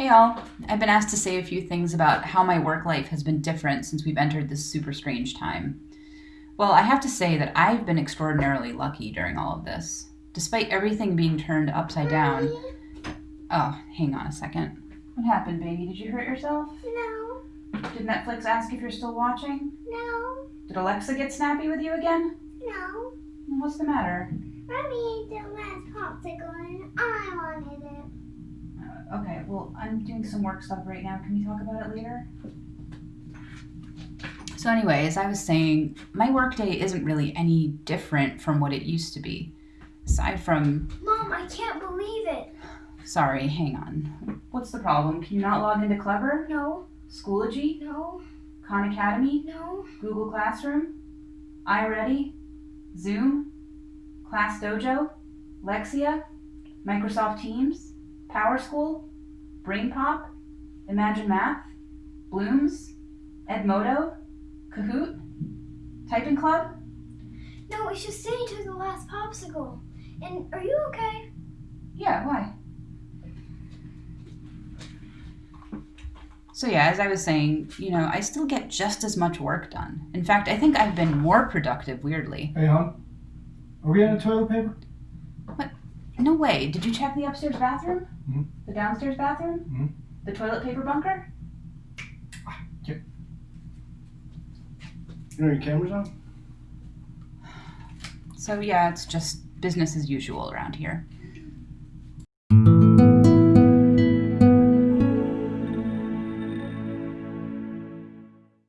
Hey all, I've been asked to say a few things about how my work life has been different since we've entered this super strange time. Well, I have to say that I've been extraordinarily lucky during all of this. Despite everything being turned upside down. Oh, hang on a second. What happened, baby? Did you hurt yourself? No, Did Netflix ask if you're still watching? no, Did Alexa get snappy with you again? no. What's the matter? Mommy ate the last popsicle and I wanted it. Uh, okay, well, I'm doing some work stuff right now. Can we talk about it later? So, anyway, as I was saying, my workday isn't really any different from what it used to be. Aside from, Mom, I can't believe it. sorry, hang on. What's the problem? Can you not log into Clever, No, Schoology, no, Khan Academy, no, Google Classroom, iReady, Zoom, Class Dojo, Lexia, Microsoft Teams, PowerSchool, BrainPop, Imagine Math, Blooms, Edmodo, Kahoot, Typing Club. no. It's just saying to the last popsicle. And are you okay? Yeah, why? So, yeah, as I was saying, you know, I still get just as much work done. In fact, I think I've been more productive, weirdly. Hey, hon. Are we out of toilet paper? No way. Did you check the upstairs bathroom? Mhm. The downstairs bathroom? Mhm. The toilet paper bunker? You know your camera's on? So, yeah, it's just business as usual around here.